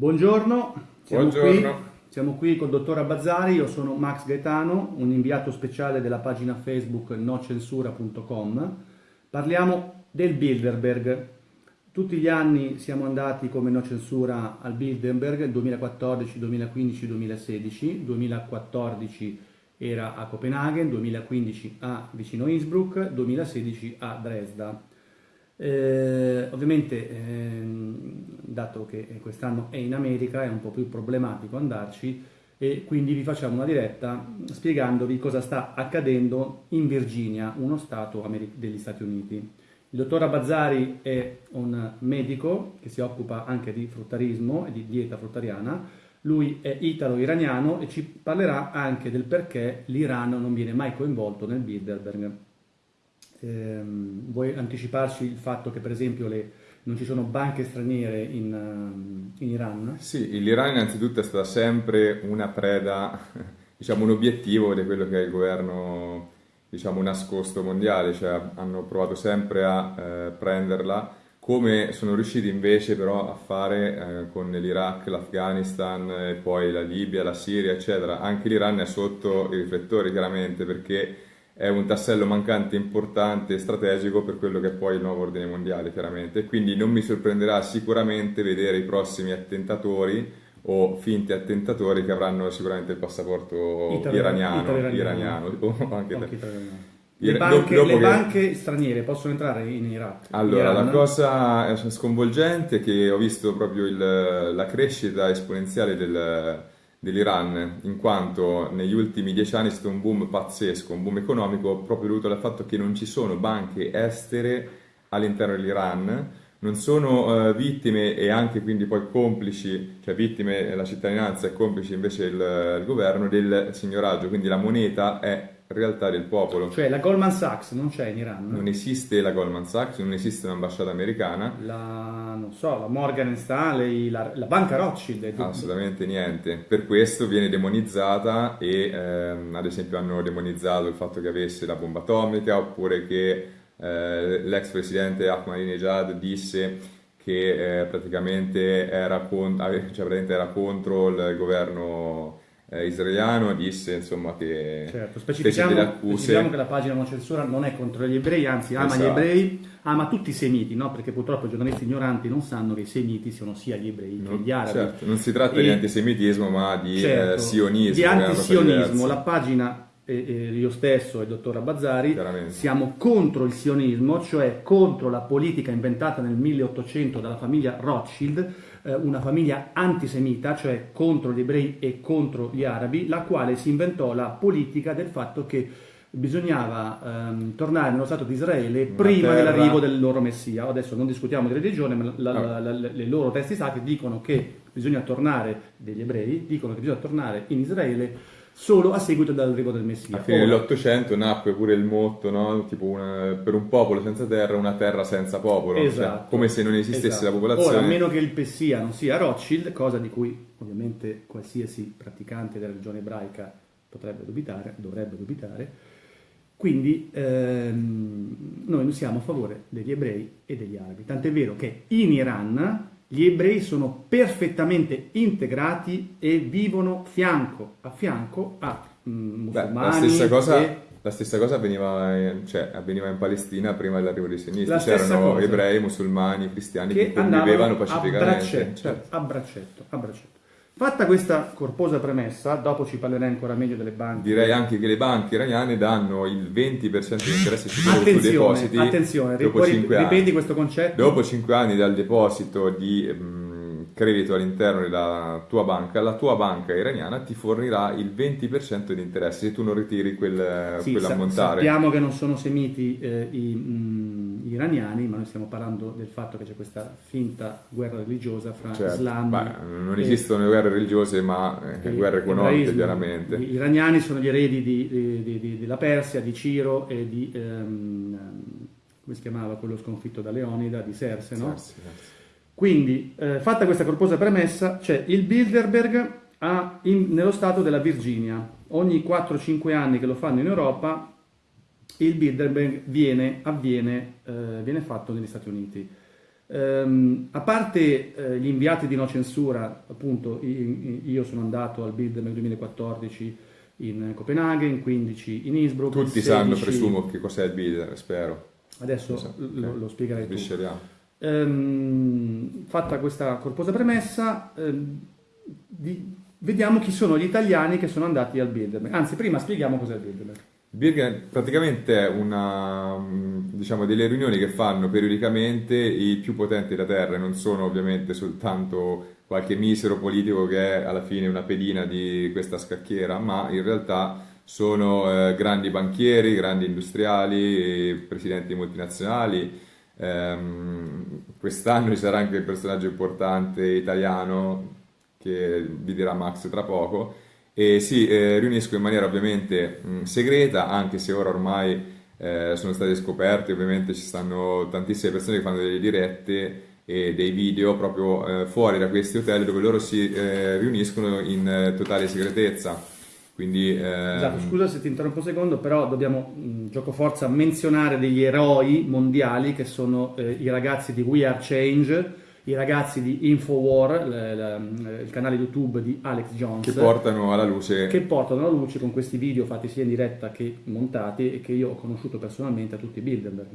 Buongiorno, siamo, Buongiorno. Qui, siamo qui col dottor Abbazzari, io sono Max Gaetano, un inviato speciale della pagina Facebook nocensura.com. Parliamo del Bilderberg. Tutti gli anni siamo andati come No Censura al Bilderberg, 2014, 2015, 2016. 2014 era a Copenaghen, 2015 a vicino Innsbruck, 2016 a Dresda. Eh, ovviamente, ehm, dato che quest'anno è in America, è un po' più problematico andarci e quindi vi facciamo una diretta spiegandovi cosa sta accadendo in Virginia, uno stato degli Stati Uniti. Il dottor Abazzari è un medico che si occupa anche di fruttarismo e di dieta fruttariana. Lui è italo-iraniano e ci parlerà anche del perché l'Iran non viene mai coinvolto nel Bilderberg. Ehm, vuoi anticiparci il fatto che per esempio le, non ci sono banche straniere in, ehm, in Iran? Sì, l'Iran innanzitutto è stata sempre una preda, diciamo un obiettivo di quello che è il governo diciamo, nascosto mondiale, cioè hanno provato sempre a eh, prenderla, come sono riusciti invece però a fare eh, con l'Iraq, l'Afghanistan poi la Libia, la Siria, eccetera. Anche l'Iran è sotto i riflettori chiaramente perché è un tassello mancante importante e strategico per quello che è poi il nuovo ordine mondiale, chiaramente. Quindi non mi sorprenderà sicuramente vedere i prossimi attentatori o finti attentatori che avranno sicuramente il passaporto Italo- iraniano, iraniano, o anche Anche italiano. Le banche, le che- banche straniere possono entrare in Iraq? Allora, Iran? la cosa sconvolgente è che ho visto proprio il- la crescita esponenziale del- dell'Iran, in quanto negli ultimi dieci anni è stato un boom pazzesco, un boom economico proprio dovuto al fatto che non ci sono banche estere all'interno dell'Iran, non sono eh, vittime e anche quindi poi complici, cioè vittime la cittadinanza e complici invece il, il governo del signoraggio, quindi la moneta è realtà del popolo. Cioè la Goldman Sachs non c'è in Iran? Non esiste la Goldman Sachs, non esiste un'ambasciata americana, La, non so, la Morgan Stanley, la, la banca Rothschild. assolutamente niente. Per questo viene demonizzata e ehm, ad esempio hanno demonizzato il fatto che avesse la bomba atomica oppure che eh, l'ex presidente Ahmadinejad disse che eh, praticamente era, con- cioè, praticamente era contro il governo eh, israeliano, disse insomma che Certo, fece specifichiamo, delle accuse. specifichiamo che la pagina non censura non è contro gli ebrei, anzi ama gli Esatto. ebrei, ama tutti i semiti, no? perché purtroppo i giornalisti ignoranti non sanno che i semiti sono sia gli ebrei che Non, gli arabi. certo, non si tratta E- di antisemitismo ma di Certo, eh, sionismo. Di che antisionismo, la pagina, eh, eh, io stesso e il dottor Abbazzari, siamo contro il sionismo, cioè contro la politica inventata nel 1800 dalla famiglia Rothschild, eh, una famiglia antisemita, cioè contro gli ebrei e contro gli arabi, la quale si inventò la politica del fatto che bisognava ehm, tornare nello Stato di Israele Una prima dell'arrivo del loro Messia. Adesso non discutiamo di religione, ma la- la- Ah. la- la- le loro testi sacri dicono che bisogna tornare, degli ebrei, dicono che bisogna tornare in Israele solo a seguito dell'arrivo del Messia. A fine dell'Ottocento nacque pure il motto, no? Tipo una- per un popolo senza terra, una terra senza popolo. Cioè, Esatto. come se non esistesse Esatto. la popolazione. Ora, a meno che il Messia non sia Rothschild, cosa di cui ovviamente qualsiasi praticante della religione ebraica potrebbe dubitare, dovrebbe dubitare, quindi ehm, noi non siamo a favore degli ebrei e degli arabi. Tant'è vero che in Iran gli ebrei sono perfettamente integrati e vivono fianco a fianco a mm, musulmani la, stessa cosa, e la stessa cosa avveniva, in- cioè, avveniva in Palestina prima dell'arrivo dei sionisti. C'erano ebrei, musulmani, cristiani che, che convivevano andavano a pacificamente. braccetto, Certo. a braccetto, a braccetto. Fatta questa corposa premessa, dopo ci parlerai ancora meglio delle banche. Direi anche che le banche iraniane danno il 20% di interesse sui loro Attenzione, depositi attenzione, dopo ripeti- 5 anni. ripeti questo concetto. Dopo 5 anni dal deposito di mm, credito all'interno della tua banca, la tua banca iraniana ti fornirà il 20% di interesse se tu non ritiri quel, Sì, sa- quell'ammontare. sappiamo che non sono semiti eh, i, mm, gli iraniani, ma noi stiamo parlando del fatto che c'è questa finta guerra religiosa fra Certo. Islam Beh, non esistono guerre religiose, ma eh, guerre economiche, chiaramente. Gli iraniani sono gli eredi di- di- di- della Persia, di Ciro e di, ehm, come si chiamava quello sconfitto da Leonida, di Serse, no? Sì, sì. Quindi, eh, fatta questa corposa premessa, c'è il Bilderberg a- in- nello stato della Virginia. Ogni 4-5 anni che lo fanno in Europa, il Bilderberg viene, avviene, eh, viene fatto negli Stati Uniti. Um, a parte eh, gli inviati di no censura, appunto, io sono andato al nel 2014 in Copenaghen, 15 in Innsbruck. Tutti 16... sanno, presumo, che cos'è il BID, spero. Adesso so. lo, lo, spiegherai tu. Um, fatta questa corposa premessa, um, di, vediamo chi sono gli italiani che sono andati al Bilderberg. Anzi, prima spieghiamo cos'è il Bilderberg. Birgen praticamente è una, diciamo, delle riunioni che fanno periodicamente i più potenti della Terra, non sono ovviamente soltanto qualche misero politico che è alla fine una pedina di questa scacchiera, ma in realtà sono eh, grandi banchieri, grandi industriali, presidenti multinazionali. Ehm, quest'anno ci sarà anche il personaggio importante italiano che vi dirà Max tra poco e si eh, riuniscono in maniera ovviamente mh, segreta, anche se ora ormai eh, sono state scoperte, ovviamente ci stanno tantissime persone che fanno delle dirette e dei video proprio eh, fuori da questi hotel dove loro si riuniscono in totale segretezza. Quindi, esatto, scusa se ti interrompo un secondo, però dobbiamo, mh, gioco forza, menzionare degli eroi mondiali che sono eh, i ragazzi di We Are Change, i ragazzi di Infowar, il canale YouTube di Alex Jones. Che portano alla luce. Che portano alla luce con questi video fatti sia in diretta che montati e che io ho conosciuto personalmente a tutti i Bilderberg.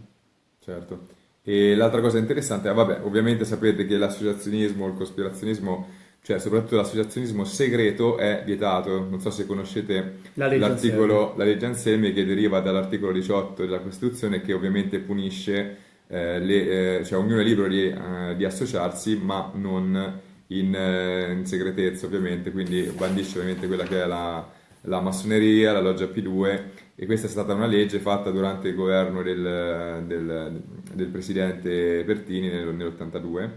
Certo. E l'altra cosa interessante, ah, vabbè, ovviamente sapete che l'associazionismo, il cospirazionismo, cioè soprattutto l'associazionismo segreto è vietato. Non so se conoscete la legge l'articolo, Anselmi. la legge Anselmi che deriva dall'articolo 18 della Costituzione che ovviamente punisce le, eh, cioè ognuno è libero di, eh, di associarsi, ma non in, eh, in, segretezza ovviamente, quindi bandisce ovviamente quella che è la, la, massoneria, la loggia P2 e questa è stata una legge fatta durante il governo del, del, del presidente Pertini nel, nell'82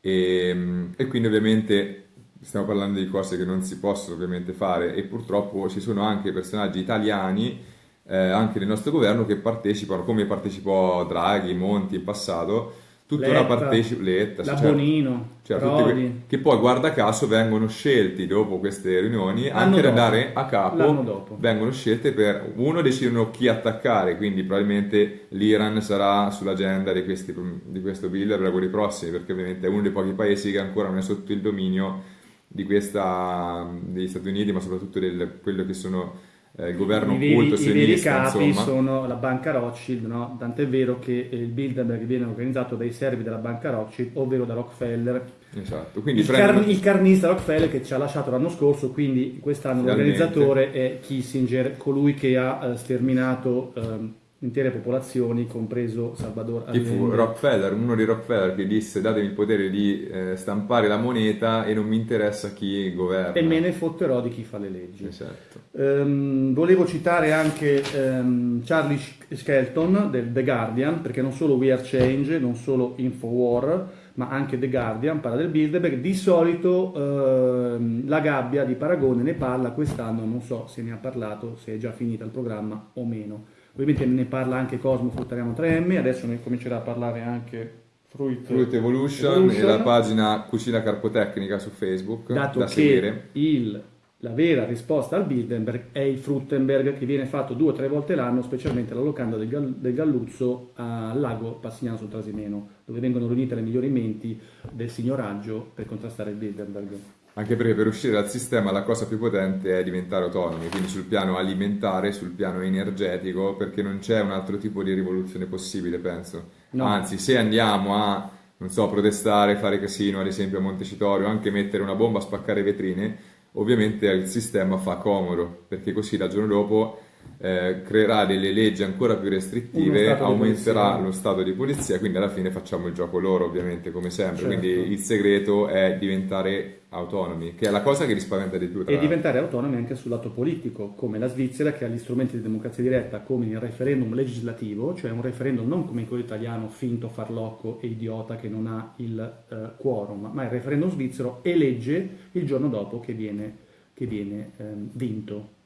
e, e quindi ovviamente stiamo parlando di cose che non si possono ovviamente fare. E purtroppo ci sono anche personaggi italiani eh, anche nel nostro governo che partecipano, come partecipò Draghi, Monti in passato, tuttora partecipa Letta, la certo, Bonino, certo, que- che poi guarda caso vengono scelti dopo queste riunioni L'anno anche da dare a capo, vengono scelte per uno decidono chi attaccare, quindi probabilmente l'Iran sarà sull'agenda di, questi, di questo bill per i prossimi, perché ovviamente è uno dei pochi paesi che ancora non è sotto il dominio di questa, degli Stati Uniti, ma soprattutto di quello che sono eh, il governo I occulto veri, I veri capi insomma. sono la banca Rothschild, no? tant'è vero che il Bilderberg viene organizzato dai servi della banca Rothschild, ovvero da Rockefeller. Esatto. Il, prendono... car- il, carnista Rockefeller che ci ha lasciato l'anno scorso, quindi quest'anno Finalmente. l'organizzatore è Kissinger, colui che ha uh, sterminato... Uh, intere popolazioni, compreso Salvador Allende. Fu Rockefeller, uno di Rockefeller che disse datemi il potere di eh, stampare la moneta e non mi interessa chi governa. E me ne fotterò di chi fa le leggi. Esatto. Um, volevo citare anche um, Charlie Skelton del The Guardian, perché non solo We Are Change, non solo Infowar, ma anche The Guardian parla del Bilderberg. Di solito uh, la gabbia di Paragone ne parla, quest'anno non so se ne ha parlato, se è già finita il programma o meno. Ovviamente ne parla anche Cosmo Fruttariano 3M, adesso ne comincerà a parlare anche Fruit, Fruit Evolution, Evolution, e la pagina Cucina Carpotecnica su Facebook dato da che seguire. Il, la vera risposta al Bilderberg è il Fruttenberg che viene fatto due o tre volte l'anno, specialmente alla locanda del, del Galluzzo al lago Passignano sul Trasimeno, dove vengono riunite le migliori menti del signoraggio per contrastare il Bilderberg. Anche perché per uscire dal sistema la cosa più potente è diventare autonomi, quindi sul piano alimentare, sul piano energetico, perché non c'è un altro tipo di rivoluzione possibile, penso. No. Anzi, se andiamo a, non so, protestare, fare casino, ad esempio a Montecitorio, anche mettere una bomba a spaccare vetrine, ovviamente il sistema fa comodo, perché così dal giorno dopo eh, creerà delle leggi ancora più restrittive, aumenterà lo stato di polizia, quindi alla fine facciamo il gioco loro ovviamente come sempre, certo. quindi il segreto è diventare autonomi, che è la cosa che li spaventa di più. e diventare autonomi anche sul lato politico, come la Svizzera che ha gli strumenti di democrazia diretta come il referendum legislativo, cioè un referendum non come quello italiano finto, farlocco e idiota che non ha il uh, quorum, ma il referendum svizzero elegge il giorno dopo che viene, che viene um, vinto.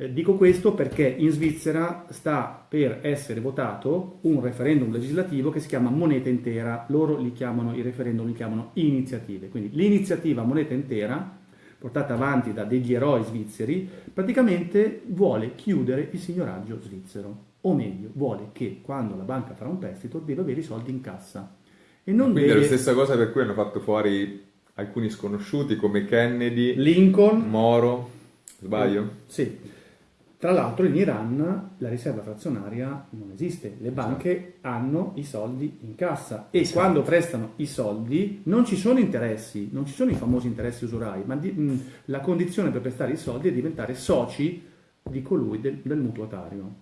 Eh, dico questo perché in Svizzera sta per essere votato un referendum legislativo che si chiama moneta intera, loro li chiamano, i referendum li chiamano iniziative, quindi l'iniziativa moneta intera, portata avanti da degli eroi svizzeri, praticamente vuole chiudere il signoraggio svizzero, o meglio, vuole che quando la banca farà un prestito deve avere i soldi in cassa. E non Quindi è deve... la stessa cosa per cui hanno fatto fuori alcuni sconosciuti come Kennedy, Lincoln, Moro, sbaglio? Sì. Tra l'altro in Iran la riserva frazionaria non esiste, le banche hanno i soldi in cassa e Esatto. quando prestano i soldi non ci sono interessi, non ci sono i famosi interessi usurai, ma di- mh, la condizione per prestare i soldi è diventare soci di colui del, del mutuatario.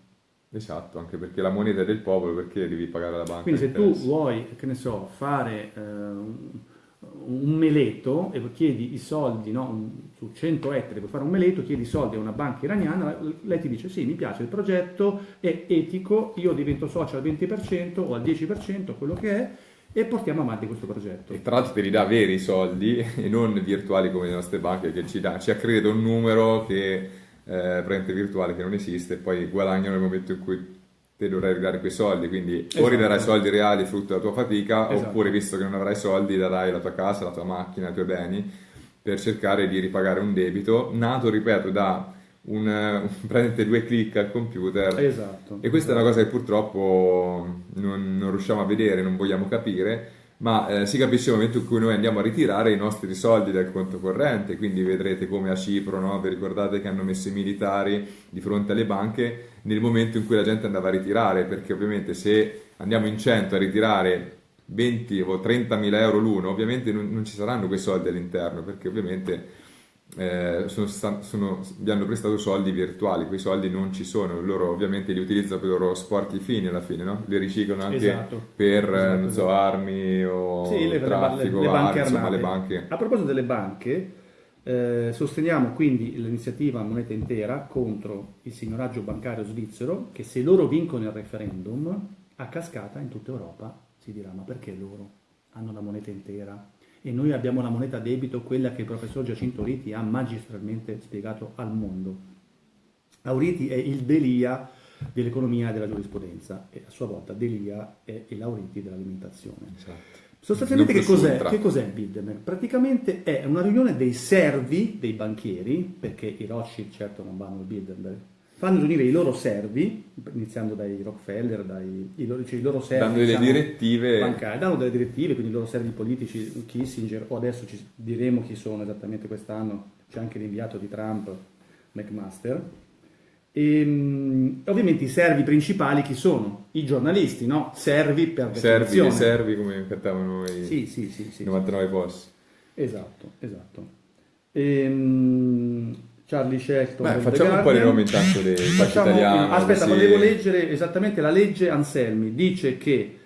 Esatto, anche perché la moneta è del popolo, perché devi pagare la banca? Quindi se tu vuoi, che ne so, fare eh, un meleto e chiedi i soldi no, su 100 ettari per fare un meleto, chiedi soldi a una banca iraniana, lei ti dice sì, mi piace il progetto, è etico, io divento socio al 20% o al 10%, quello che è, e portiamo avanti questo progetto. E tra l'altro te li dà veri soldi e non virtuali come le nostre banche che ci, dà, ci accredita un numero che eh, virtuale che non esiste e poi guadagnano nel momento in cui te dovrai ridare quei soldi, quindi o Esatto. ridarai soldi reali frutto della tua fatica Esatto. oppure visto che non avrai soldi darai la tua casa, la tua macchina, i tuoi beni per cercare di ripagare un debito nato, ripeto, da un, eh, praticamente due clic al computer Esatto. e questa è una cosa che purtroppo non, non riusciamo a vedere, non vogliamo capire, ma eh, si capisce nel momento in cui noi andiamo a ritirare i nostri soldi dal conto corrente, quindi vedrete come a Cipro, no? vi ricordate che hanno messo i militari di fronte alle banche nel momento in cui la gente andava a ritirare, perché ovviamente se andiamo in 100 a ritirare 20 o 30 mila euro l'uno, ovviamente non, non ci saranno quei soldi all'interno, perché ovviamente eh, sono sono- vi hanno prestato soldi virtuali, quei soldi non ci sono, loro ovviamente li utilizzano per i loro sporchi fini alla fine, no? li riciclano anche Esatto. per eh, Esatto, non so, esatto. armi o Sì, le, traffico, le- le armi, insomma le banche. A proposito delle banche, eh, sosteniamo quindi l'iniziativa Moneta Intera contro il signoraggio bancario svizzero che se loro vincono il referendum, a cascata in tutta Europa si dirà ma perché loro hanno la moneta intera e noi abbiamo la moneta debito, quella che il professor Giacinto Riti ha magistralmente spiegato al mondo. Auriti è il Delia dell'economia e della giurisprudenza e a sua volta Delia è il Auriti dell'alimentazione. Esatto. Sostanzialmente che cos'è, che cos'è il Bilderberg? Praticamente è una riunione dei servi dei banchieri, perché i Rothschild certo non vanno al Bilderberg, fanno riunire i loro servi, iniziando dai Rockefeller, dai i loro, cioè i loro servi Dando delle diciamo, direttive. bancari, danno delle direttive, quindi i loro servi politici, Kissinger, o adesso ci diremo chi sono esattamente quest'anno, c'è anche l'inviato di Trump, McMaster. E, mm, ovviamente i servi principali chi sono? I giornalisti, no? Servi per Servi, definizione. dei servi come cantavano i Sì, sì, sì, sì. 99 posti. Esatto, esatto. Ehm, Charlie Shelton. Beh, facciamo un po' di nomi intanto dei Facciamo- italiano. Aspetta, così- volevo leggere esattamente la legge Anselmi. Dice che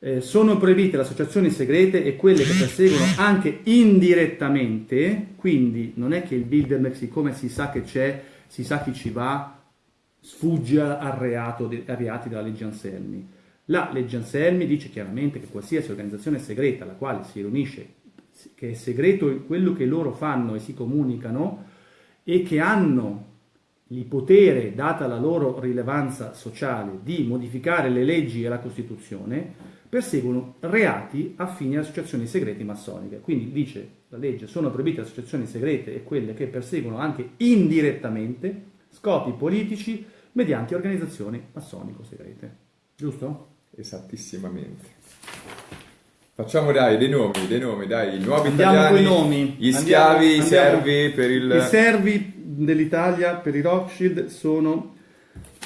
eh, sono proibite le associazioni segrete e quelle che perseguono anche indirettamente, quindi non è che il Bilderberg, siccome si sa che c'è, si sa chi ci va, sfugge al reato de- ai reati della legge Anselmi. La legge Anselmi dice chiaramente che qualsiasi organizzazione segreta alla quale si riunisce, che è segreto quello che loro fanno e si comunicano e che hanno il potere, data la loro rilevanza sociale, di modificare le leggi e la Costituzione, perseguono reati affini alle associazioni segrete massoniche. Quindi dice la legge, sono proibite associazioni segrete e quelle che perseguono anche indirettamente scopi politici mediante organizzazioni massonico-segrete. Giusto? Esattissimamente. Facciamo dai dei nomi, dei nomi, dai, i nuovi Andiamo italiani, coi nomi. gli schiavi, i servi per il... I servi dell'Italia per i Rothschild sono,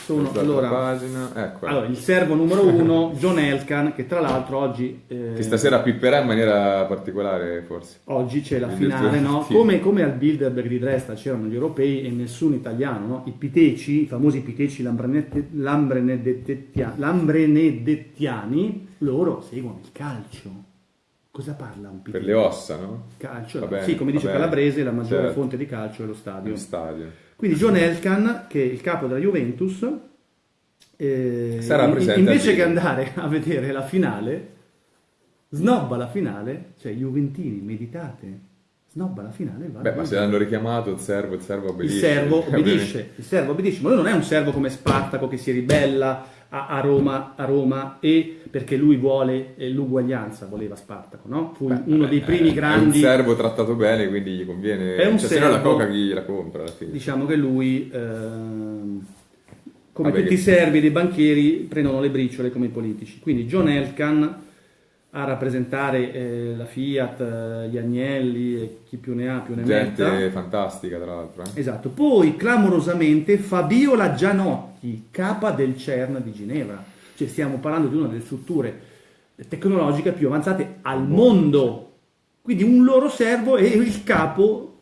sono allora, pagina, ecco, allora, il servo numero uno, John Elkan, che tra l'altro oggi, eh, che stasera pipperà in maniera particolare forse. oggi c'è la finale, no? sì. come, come al Bilderberg di Dresda c'erano gli europei e nessun italiano, no? i piteci, i famosi piteci lambrenedettiani, loro seguono il calcio. Cosa parla un Per piteccio? le ossa, no? Calcio, Va bene, sì, come dice. Calabrese, la maggiore Certo. fonte di calcio è lo stadio. Nello stadio. Quindi John Elkan, che è il capo della Juventus, eh, Sarà presente invece che andare a vedere la finale, snobba la finale, cioè Juventini, meditate, snobba la finale va Beh, ma se l'hanno richiamato il servo, il servo il obbedisce. servo Ovviamente. obbedisce, il servo obbedisce, ma lui non è un servo come Spartaco che si ribella a, a Roma, a Roma e perché lui vuole eh, l'uguaglianza, voleva Spartaco, no? Fu Beh, uno dei eh, primi È grandi... un servo trattato bene, quindi gli conviene... È un cioè, se no la servo- coca chi la compra. Diciamo che lui, ehm, come Vabbè, tutti i servi dei banchieri, prendono le briciole come i politici. Quindi John Elkan a rappresentare eh, la Fiat, eh, gli Agnelli e chi più ne ha più ne Gente metta. fantastica, tra l'altro. eh. Esatto. Poi clamorosamente Fabiola Gianotti, capa del CERN di Ginevra. Cioè stiamo parlando di una delle strutture tecnologiche più avanzate al mondo. Quindi un loro servo è il capo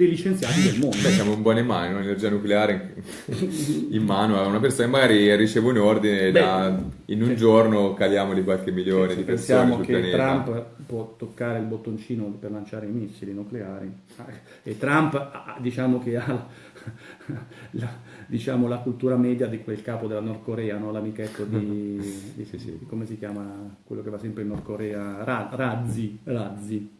dei licenziati del mondo. Beh, siamo in buone mani, no? l'energia nucleare in- mano a una persona che magari riceve un ordine Beh, da- in un sì. giorno caliamo di qualche milione Se di persone pensiamo sul che pianeta. Trump può toccare il bottoncino per lanciare i missili nucleari e Trump ha- diciamo che ha la, la- diciamo, la cultura media di quel capo della Nord Corea, no? l'amichetto di, di- Sì, sì. di- come si chiama quello che va sempre in Nord Corea, Ra- Razzi, Razzi.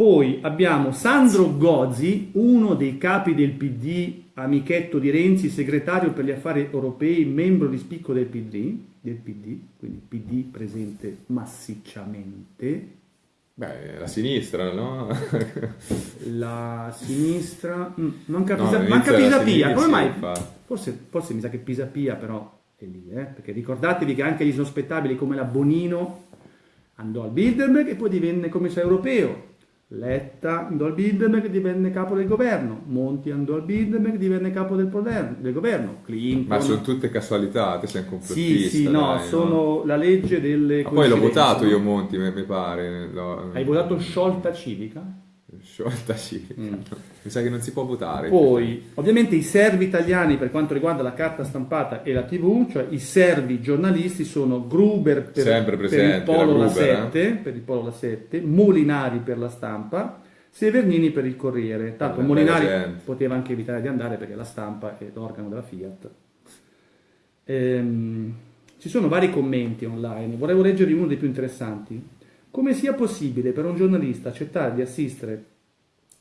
Poi abbiamo Sandro Gozzi, uno dei capi del PD, amichetto di Renzi, segretario per gli affari europei, membro di spicco del PD, del PD, quindi PD presente massicciamente. Beh, la sinistra, no? La sinistra, mm, manca, No, Pisa, manca Pisapia, come mai? Forse, forse mi sa che Pisapia però è lì, eh? perché ricordatevi che anche gli sospettabili come la Bonino andò al Bilderberg e poi divenne commissario europeo. Letta andò al Bilderberg e divenne capo del governo. Monti andò al Bilderberg e divenne capo del, poder- del governo. Clinton. Ma sono tutte casualità, te sei un Sì, complottista. sì, no, dai, sono la legge delle Ma poi l'ho votato no? io Monti, mi mi pare. l'ho- Hai votato sciolta civica? Sciolta, sì. Mm. Mi sa che non si può votare. Poi, ovviamente i servi italiani per quanto riguarda la carta stampata e la TV, cioè i servi giornalisti sono Gruber per, Sempre per il Polo la La Gruber, 7, per il Polo La 7, Molinari per la stampa, Severnini per il Corriere. Tanto Bella Molinari poteva anche evitare di andare perché la stampa è l'organo della Fiat. Ehm, ci sono vari commenti online, vorrei leggervi uno dei più interessanti. Come sia possibile per un giornalista accettare di assistere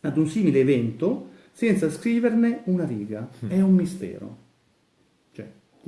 ad un simile evento senza scriverne una riga? È un mistero.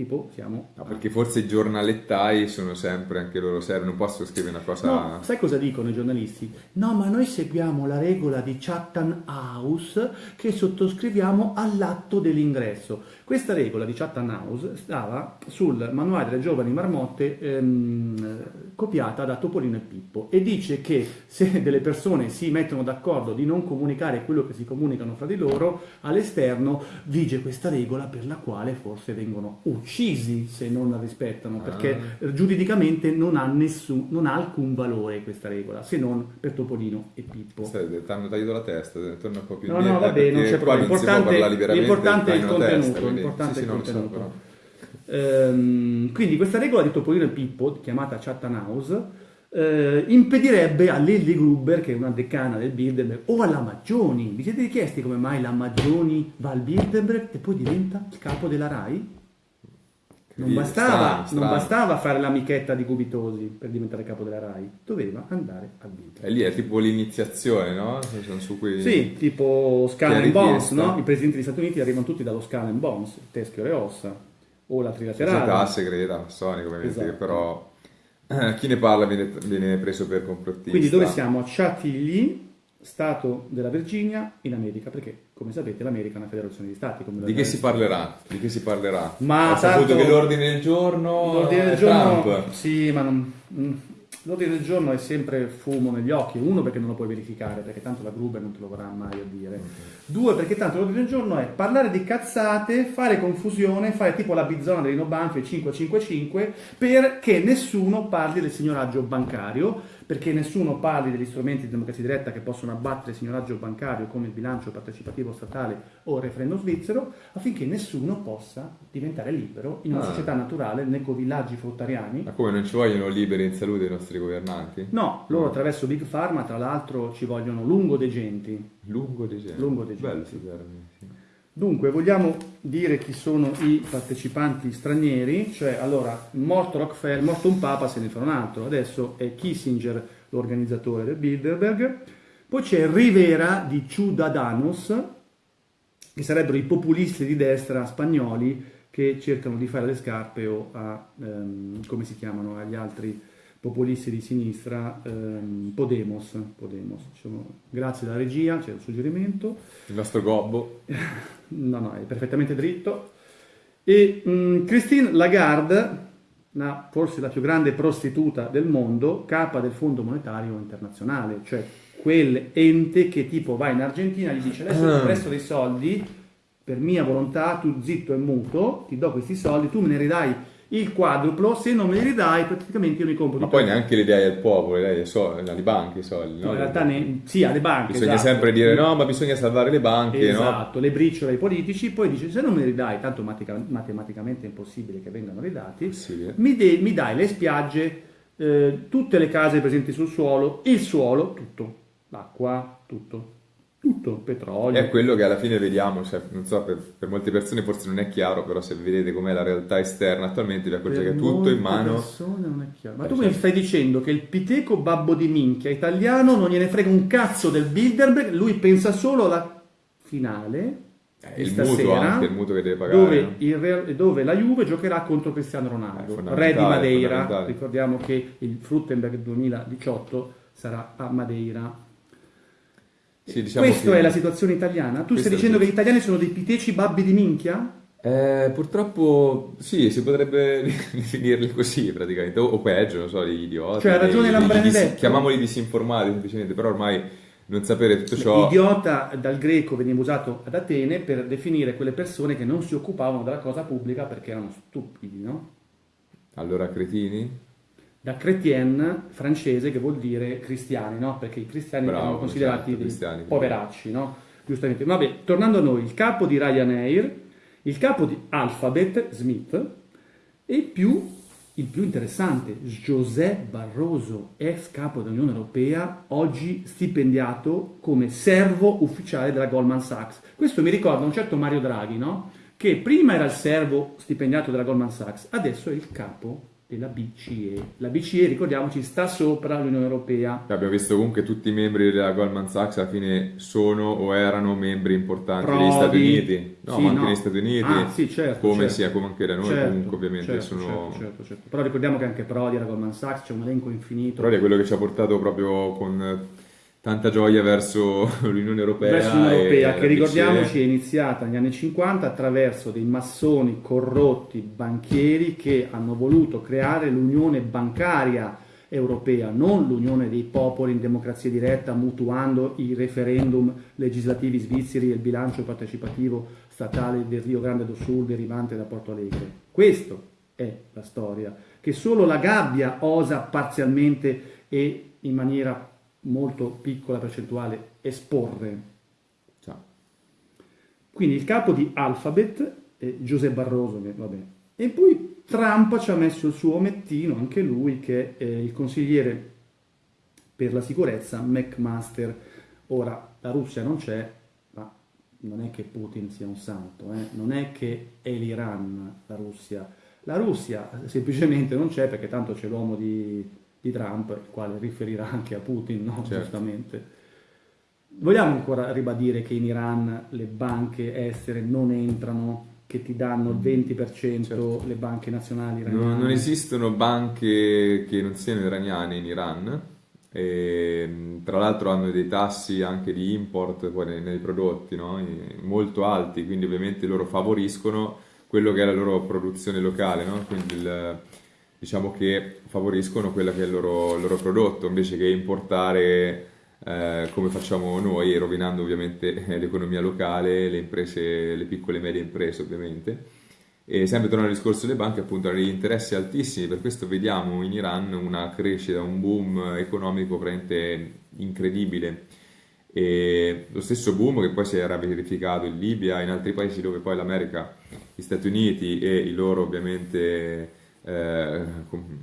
Tipo, siamo... No, perché forse i giornalettai sono sempre anche loro non posso scrivere una cosa... No, sai cosa dicono i giornalisti? No, ma noi seguiamo la regola di Chatham House che sottoscriviamo all'atto dell'ingresso. Questa regola di Chatham House stava sul manuale delle giovani marmotte ehm, copiata da Topolino e Pippo e dice che se delle persone si mettono d'accordo di non comunicare quello che si comunicano fra di loro, all'esterno vige questa regola per la quale forse vengono uccisi se non la rispettano, perché Ah. giuridicamente non ha, nessun, non ha alcun valore questa regola, se non per Topolino e Pippo. Ti hanno tagliato la testa, torna un po' più No, indietro, no, va bene, non c'è problema. L'importante, è il contenuto. testa, l'importante sì, è il no, so, contenuto. però. Ehm, quindi questa regola di Topolino e Pippo, chiamata Chatham House, eh, impedirebbe a Lilly Gruber, che è una decana del Bilderberg, o alla Maggioni. Vi siete chiesti come mai la Maggioni va al Bilderberg e poi diventa il capo della RAI? Non bastava, strano, non strano. bastava fare l'amichetta di Gubitosi per diventare capo della RAI, doveva andare al Bilderberg. E lì è tipo l'iniziazione, no? Cui... Sì, tipo Skull ha and Bones, no? I presidenti degli Stati Uniti arrivano tutti dallo Skull and Bones, teschio e ossa, o la trilaterale. segreta, massonica ovviamente, Esatto. però eh, chi ne parla viene, viene preso per complottista. Quindi dove siamo? A Chantilly, Stato della Virginia, in America, perché come sapete l'America è una federazione di stati. Come Di che si parlerà? Di che si parlerà? Ma Ho saputo tanto- che l'ordine del giorno L'ordine del è giorno, Trump. sì, ma non, mm, l'ordine del giorno è sempre fumo negli occhi. Uno perché non lo puoi verificare, perché tanto la Gruber non te lo vorrà mai a dire. Due perché tanto l'ordine del giorno è parlare di cazzate, fare confusione, fare tipo la bizzona dei Nobanfi 555 perché nessuno parli del signoraggio bancario, perché nessuno parli degli strumenti di democrazia diretta che possono abbattere il signoraggio bancario come il bilancio partecipativo statale o il referendum svizzero, affinché nessuno possa diventare libero in una Ah. società naturale, nei villaggi fruttariani. Ma come non ci vogliono liberi in salute i nostri governanti? No, loro attraverso Big Pharma, tra l'altro, ci vogliono lungodegenti. Lungo degento. Lungo degento, Bello sì. Dunque, vogliamo dire chi sono i partecipanti stranieri, cioè allora, morto Rockefeller, morto un papa, se ne fa un altro, adesso è Kissinger l'organizzatore del Bilderberg, poi c'è Rivera di Ciudadanos, che sarebbero i populisti di destra spagnoli che cercano di fare le scarpe o a, ehm, come si chiamano, agli altri populisti di sinistra, ehm, Podemos. Podemos. Ci sono- grazie alla regia, c'è un suggerimento. Il nostro gobbo. No, no, è perfettamente dritto. E mh, Christine Lagarde, una, forse la più grande prostituta del mondo, capa del Fondo Monetario Internazionale, cioè quell'ente che tipo va in Argentina e gli dice adesso ti presto dei soldi per mia volontà, tu zitto e muto, ti do questi soldi, tu me ne ridai il quadruplo, se non me li ridai praticamente io mi compro Ma poi neanche le dai al popolo, le dai ai soldi, alle banche i soldi, no? No, in realtà ne, sì, alle banche. Bisogna esatto. sempre dire no, ma bisogna salvare le banche, Esatto, le briciole ai politici, poi dice se non me li ridai, tanto matica- matematicamente è impossibile che vengano ridati, Possibile. mi, de- mi dai le spiagge, eh, tutte le case presenti sul suolo, il suolo, tutto, l'acqua, tutto, tutto, petrolio. È quello che alla fine vediamo, cioè, non so, per, per molte persone forse non è chiaro, però se vedete com'è la realtà esterna attualmente vi accorgete che è tutto in mano. persone non è chiaro. Ma tu certo. mi stai dicendo che il piteco babbo di minchia italiano non gliene frega un cazzo del Bilderberg, lui pensa solo alla finale Eh, il mutuo anche, il mutuo che deve pagare. dove, il dove la Juve giocherà contro Cristiano Ronaldo, re di Madeira. Ricordiamo che il Fruttenberg 2018 sarà a Madeira. Sì, diciamo Questa che- è la situazione italiana? Tu Questa stai dicendo che gli italiani sono dei piteci babbi di minchia? Eh, purtroppo sì, si potrebbe definirli così praticamente, o, o peggio, non so, gli idioti. Cioè, ha ragione Lambrandetto. chiamiamoli disinformati semplicemente, però ormai non sapere tutto ciò... Idiota dal greco veniva usato ad Atene per definire quelle persone che non si occupavano della cosa pubblica perché erano stupidi, no? Allora, cretini? Da chrétien francese che vuol dire cristiani, no? Perché i cristiani Bravo, erano considerati certo, poveracci, no? Giustamente. Vabbè, tornando a noi, il capo di Ryanair, il capo di Alphabet, Smith, e più, il più interessante, José Barroso, ex capo dell'Unione Europea, oggi stipendiato come servo ufficiale della Goldman Sachs. Questo mi ricorda un certo Mario Draghi, no? Che prima era il servo stipendiato della Goldman Sachs, adesso è il capo della BCE. La BCE, ricordiamoci, sta sopra l'Unione Europea. Abbiamo visto comunque tutti i membri della Goldman Sachs alla fine sono o erano membri importanti Prodi. negli Stati Uniti. No, Sì, ma anche no. negli Stati Uniti, Ah, sì, certo, come certo. sia, come anche da noi Certo, comunque ovviamente certo, sono... certo, certo. Però ricordiamo che anche Prodi era Goldman Sachs, c'è un elenco infinito. Prodi è quello che ci ha portato proprio con tanta gioia verso l'Unione Europea. verso l'Unione Europea, che ricordiamoci è iniziata negli anni 50 attraverso dei massoni corrotti banchieri che hanno voluto creare l'unione bancaria europea, non l'unione dei popoli in democrazia diretta, mutuando i referendum legislativi svizzeri e il bilancio partecipativo statale del Rio Grande do Sul derivante da Porto Alegre. Questa è la storia, che solo la gabbia osa parzialmente e in maniera molto piccola percentuale esporre. Quindi il capo di Alphabet è Giuseppe Barroso, che vabbè. E poi Trump ci ha messo il suo omettino, anche lui, che è il consigliere per la sicurezza McMaster. Ora, la Russia non c'è, ma non è che Putin sia un santo, eh? non è che è l'Iran la Russia. La Russia semplicemente non c'è perché tanto c'è l'uomo di, di Trump, il quale riferirà anche a Putin, no? Certo. giustamente. Vogliamo ancora ribadire che in Iran le banche estere non entrano, che ti danno il 20% Certo. le banche nazionali iraniane? Non, non esistono banche che non siano iraniane in Iran. E, tra l'altro hanno dei tassi anche di import poi nei, nei prodotti no? Molto alti, quindi ovviamente loro favoriscono quello che è la loro produzione locale, no? quindi il- diciamo che favoriscono quello che è il loro, il loro prodotto invece che importare eh, come facciamo noi, rovinando ovviamente l'economia locale, le imprese, le piccole e medie imprese ovviamente. E sempre tornando al discorso delle banche, appunto, hanno degli interessi altissimi, per questo vediamo in Iran una crescita, un boom economico veramente incredibile. E lo stesso boom che poi si era verificato in Libia e in altri paesi dove poi l'America, gli Stati Uniti e i loro ovviamente, eh,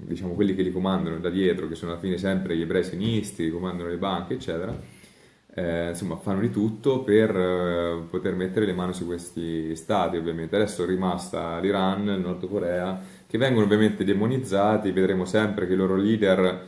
diciamo quelli che li comandano da dietro, che sono alla fine sempre gli ebrei sionisti, comandano le banche, eccetera, eh, insomma, fanno di tutto per eh, poter mettere le mani su questi stati, ovviamente. Adesso è rimasta l'Iran, il Nord Corea, che vengono ovviamente demonizzati, vedremo sempre che i loro leader,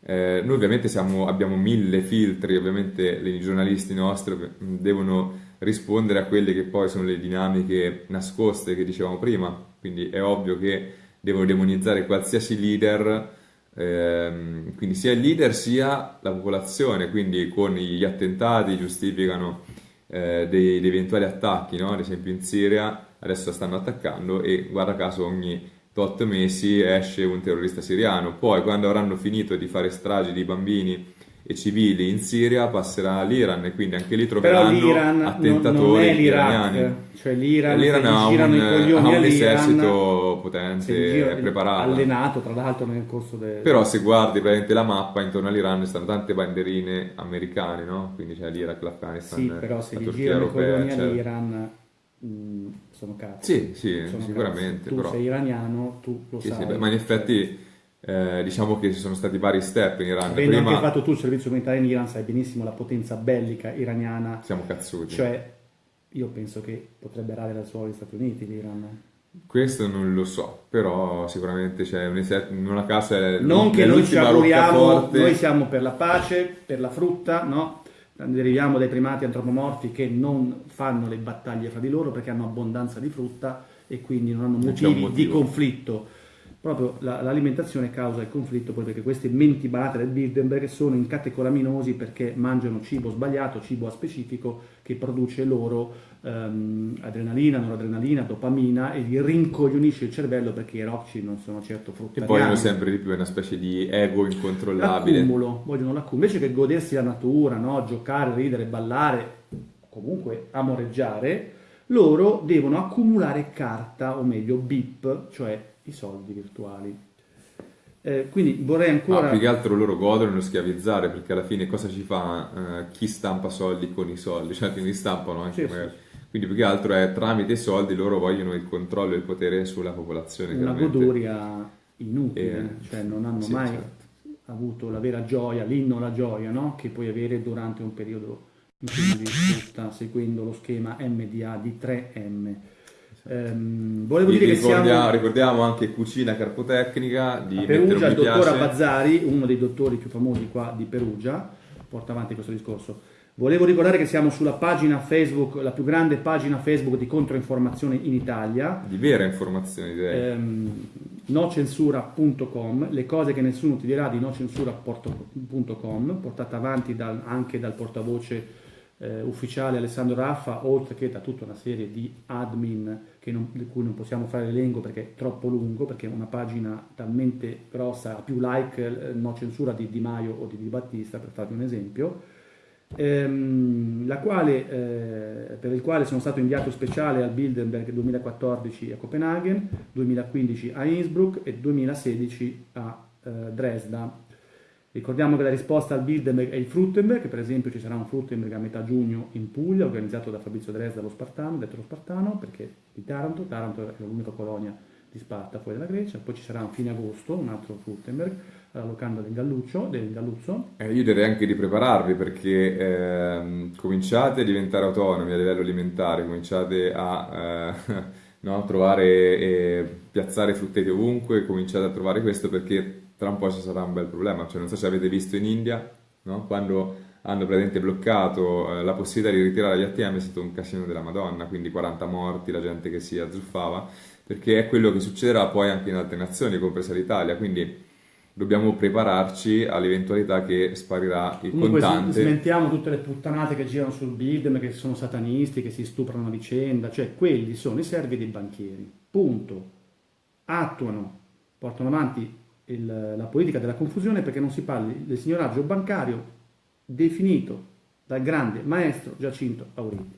eh, noi ovviamente siamo- abbiamo mille filtri, ovviamente i giornalisti nostri devono rispondere a quelle che poi sono le dinamiche nascoste che dicevamo prima, quindi è ovvio che devono demonizzare qualsiasi leader Ehm, quindi sia il leader sia la popolazione, quindi con gli attentati giustificano eh, dei, dei eventuali attacchi, no? ad esempio in Siria adesso stanno attaccando e guarda caso ogni tot mesi esce un terrorista siriano. Poi, quando avranno finito di fare stragi di bambini e civili in Siria, passerà all'Iran e quindi anche lì troveranno attentatori iraniani. Cioè l'Iran, L'Iran ha un, ha un esercito potente e preparato. Allenato, tra l'altro, nel corso del... Però se guardi praticamente la mappa, intorno all'Iran stanno tante banderine americane, no? Quindi c'è l'Iraq, l'Afghanistan, Sì, però se gli girano i coglioni all'Iran mh, sono cazzi. Sì, sì, Sono sicuramente. cazzi. Tu però... sei iraniano, tu lo Sì, sai. sì, beh, ma in effetti eh, diciamo che ci sono stati vari step in Iran. Avendo Prima anche fatto tu il servizio militare in Iran, sai benissimo la potenza bellica iraniana. siamo cazzuti. Cioè, io penso che potrebbe errare dal suolo gli Stati Uniti l'Iran. Questo non lo so, però sicuramente c'è un esercito, in una casa è Non che noi ci auguriamo, noi siamo per la pace, per la frutta, no? Deriviamo dai primati antropomorfi che non fanno le battaglie fra di loro perché hanno abbondanza di frutta e quindi non hanno Non motivi di motivo. conflitto. Proprio la- l'alimentazione causa il conflitto poi perché queste menti barate del Bilderberg sono incatecolaminosi perché mangiano cibo sbagliato, cibo a specifico che produce loro ehm, adrenalina, noradrenalina, dopamina e gli rincoglionisce il cervello perché i rocci non sono certo E fruttariani. vogliono sempre di più, è una specie di ego incontrollabile. L'accumulo, vogliono l'accumulo. Invece che godersi la natura, no? giocare, ridere, ballare, comunque amoreggiare, loro devono accumulare carta, o meglio BIP, cioè i soldi virtuali. Eh, quindi vorrei ancora... Ma più che altro loro godono nello schiavizzare perché alla fine cosa ci fa eh, chi stampa soldi con i soldi? Cioè quindi stampano anche Sì, magari. Quindi più che altro è tramite i soldi loro vogliono il controllo e il potere sulla popolazione. una goduria inutile, Eh, cioè non hanno sì, mai certo. avuto la vera gioia, l'inno alla gioia, no? che puoi avere durante un periodo in cui vivi frutta, seguendo lo schema MDA di 3M. Ehm, volevo dire che Ricordia- siamo Ricordiamo anche Cucina Carpotecnica di Perugia, il dottor. Abbazzari, uno dei dottori più famosi qua di Perugia, porta avanti questo discorso. Volevo ricordare che siamo sulla pagina Facebook, la più grande pagina Facebook di controinformazione in Italia, Di vera informazione direi. ehm, nocensura.com, le cose che nessuno ti dirà di nocensura.com, portata avanti dal- anche dal portavoce eh, ufficiale Alessandro Raffa, oltre che da tutta una serie di admin non- di cui non possiamo fare l'elenco perché è troppo lungo, perché una pagina talmente grossa, ha più like eh, no censura di Di Maio o di Di Battista, per farvi un esempio ehm, quale, eh, per il quale sono stato inviato speciale al Bilderberg 2014 a Copenaghen, 2015 a Innsbruck e 2016 a eh, Dresda. Ricordiamo che la risposta al Bilderberg è il Fruttenberg, per esempio ci sarà un Fruttenberg a metà giugno in Puglia, organizzato da Fabrizio Dresda lo Spartano, detto lo Spartano, perché di Taranto, Taranto è l'unica colonia di Sparta fuori dalla Grecia, poi ci sarà a fine agosto un altro Fruttenberg alla locanda del Galluccio, del Galluzzo, Eh, io direi anche di prepararvi perché ehm, cominciate a diventare autonomi a livello alimentare, cominciate a eh, no, trovare e piazzare frutteti ovunque, cominciate a trovare questo perché tra un po' ci sarà un bel problema. Cioè, non so se avete visto in India, no? quando hanno praticamente bloccato eh, la possibilità di ritirare gli ATM è stato un casino della Madonna, quindi 40 morti, la gente che si azzuffava, perché è quello che succederà poi anche in altre nazioni, compresa l'Italia, quindi dobbiamo prepararci all'eventualità che sparirà il Comunque contante. smentiamo tutte le puttanate che girano sul Bidem, che sono satanisti, che si stuprano a vicenda, cioè quelli sono i servi dei banchieri, punto. Attuano, portano avanti il- la politica della confusione perché non si parli del signoraggio bancario definito dal grande maestro Giacinto Auriti.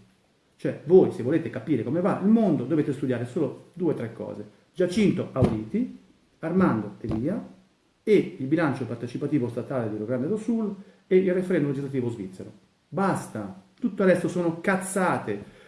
Cioè voi se volete capire come va il mondo dovete studiare solo due o tre cose. Giacinto Auriti, Armando Telia e il bilancio partecipativo statale di Rio Grande do Sul e il referendum legislativo svizzero. Basta, tutto il resto sono cazzate.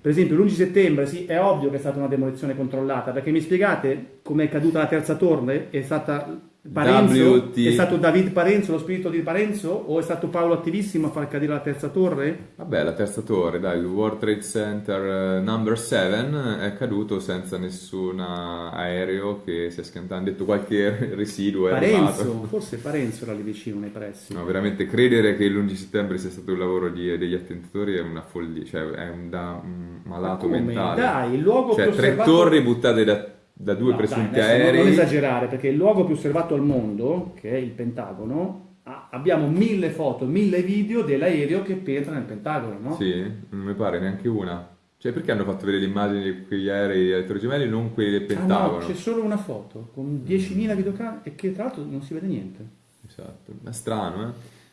Per esempio l'11 settembre, sì, è ovvio che è stata una demolizione controllata, perché mi spiegate com'è caduta la terza torre? È stata Parenzo? WT. È stato David Parenzo, lo spirito di Parenzo? O è stato Paolo Attivissimo a far cadere la terza torre? Vabbè, la terza torre, dai, il World Trade Center eh, number 7 è caduto senza nessun aereo che si è schiantato, hanno detto qualche residuo è Parenzo, arrivato. forse Parenzo era lì vicino nei pressi. No, veramente credere che l'11 settembre sia stato un lavoro di- degli attentatori è una follia, cioè è un, da, un Ma malato come? mentale. Dai, il luogo cioè, tre osservato... torri buttate da, da due No, presunti dai, adesso non- aerei. Non esagerare, perché il luogo più osservato al mondo, che è il Pentagono, abbiamo mille foto, mille video dell'aereo che penetra nel Pentagono, no? Sì, non mi pare neanche una. Cioè, perché hanno fatto vedere le immagini di quegli aerei di Torre Gemelli e non quelli del Ah Pentagono? no, c'è solo una foto con 10.000 videocamere e che tra l'altro non si vede niente. Esatto, è strano, eh?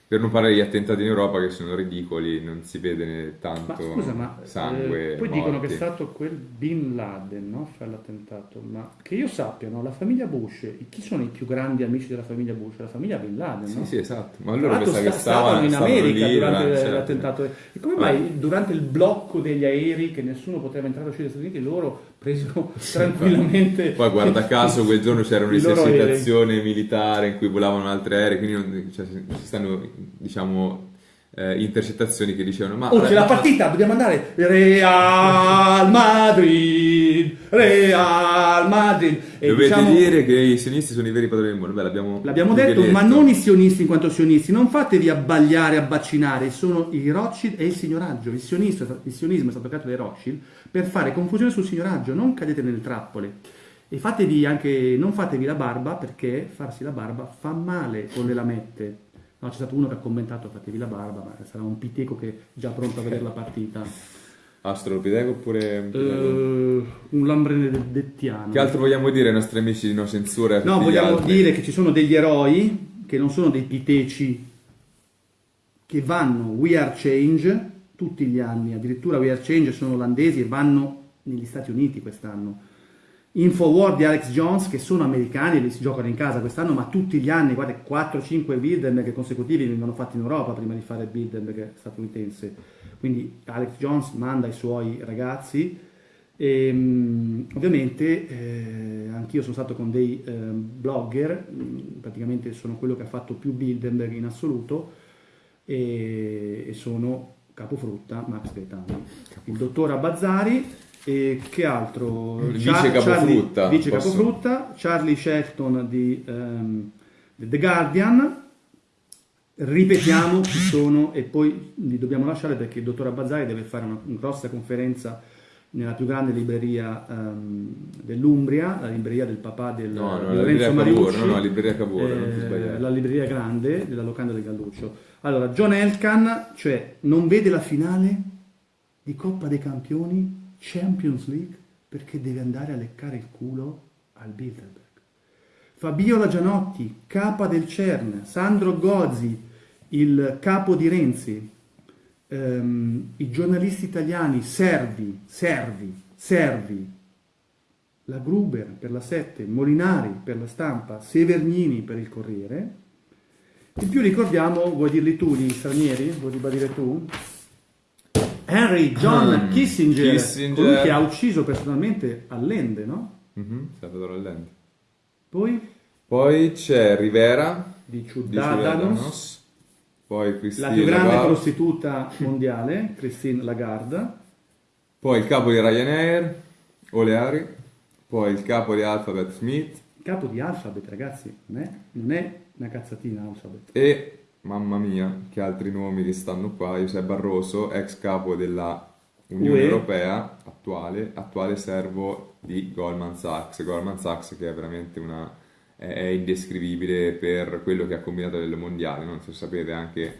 Per non parlare degli attentati in Europa che sono ridicoli, non si vede tanto Ma scusa, ma sangue. eh, poi dicono che è morti. stato quel Bin Laden no, a fare l'attentato, ma che io sappia, no, la famiglia Bush, chi sono i più grandi amici della famiglia Bush? La famiglia Bin Laden, Sì, no? sì, esatto. Ma allora pensa che sta- stavano in America lì durante certo. l'attentato. E come mai durante il blocco degli aerei che nessuno poteva entrare o uscire dagli Stati Uniti, loro presero tranquillamente... Poi guarda caso quel giorno c'era un'esercitazione militare in cui volavano altri aerei, quindi non- cioè, ci stanno, diciamo, eh, intercettazioni che dicevano ma... Oh, c'è la partita, dobbiamo andare. Real Madrid, Real Madrid. E Dovete diciamo- dire che i sionisti sono i veri padroni del mondo. Beh, l'abbiamo, L'abbiamo che detto, ma non i sionisti in quanto sionisti, non fatevi abbagliare, abbaccinare, sono i Rothschild e il signoraggio. Il il sionismo è stato creato dai Rothschild per fare confusione sul signoraggio, non cadete nelle trappole. E fatevi anche, non fatevi la barba perché farsi la barba fa male con le lamette. No, c'è stato uno che ha commentato fatevi la barba, ma sarà un piteco che è già pronto a vedere la partita. Astrolopiteco oppure... Eh, un lambrenettiano. Che altro vogliamo dire ai nostri amici di No Censura? No, vogliamo dire che ci sono degli eroi che non sono dei piteci che vanno We Are Change tutti gli anni, addirittura We Are Change sono olandesi e vanno negli Stati Uniti quest'anno. Infowar di Alex Jones che sono americani e li si giocano in casa quest'anno, ma tutti gli anni, guarda, 4-5 Bilderberg consecutivi vengono fatti in Europa prima di fare il Bilderberg statunitense. Quindi Alex Jones manda i suoi ragazzi e, mm, ovviamente eh, anch'io sono stato con dei eh, blogger, mm, praticamente sono quello che ha fatto più Bilderberg in assoluto e, e sono capofrutta Max Gaetani, il dottor Abbazzari e che altro? Vice Char- capofrutta, Charlie, vice posso- capofrutta, Charlie Shelton di ehm, The Guardian, ripetiamo chi sono e poi li dobbiamo lasciare perché il dottor Abbazzari deve fare una, una grossa conferenza nella più grande libreria ehm, dell'Umbria, la libreria del papà del, No, no, Lorenzo Mariucci, no, no, la libreria Cavour, eh, la libreria grande della locanda del Galluccio. Allora, John Elkan, cioè non vede la finale di Coppa dei Campioni, Champions League, perché deve andare a leccare il culo al Bilderberg. Fabiola Gianotti, capa del CERN, Sandro Gozzi, il capo di Renzi, ehm, i giornalisti italiani, Servi, Servi, Servi, la Gruber per la 7, Molinari per la stampa, Severnini per il Corriere. In più ricordiamo, vuoi dirli tu gli stranieri? Vuoi ribadire tu? Henry John Hmm, Kissinger, Kissinger. colui che ha ucciso personalmente Allende, no? Mhm, Salvatore Allende. Poi? Poi c'è Rivera di Ciudadanos, poi la Christine più grande Lagarde, prostituta mondiale, Christine Lagarde, poi il capo di Ryanair, Oleari, poi il capo di Alphabet Smith. Il capo di Alphabet, ragazzi, non è, non è una cazzatina Alphabet. e, mamma mia, che altri nomi che stanno qua, Giuseppe Barroso, ex capo della Unione UE. Europea, attuale, attuale servo di Goldman Sachs, Goldman Sachs che è veramente una, è, è indescrivibile per quello che ha combinato nel mondiale, non so se sapete anche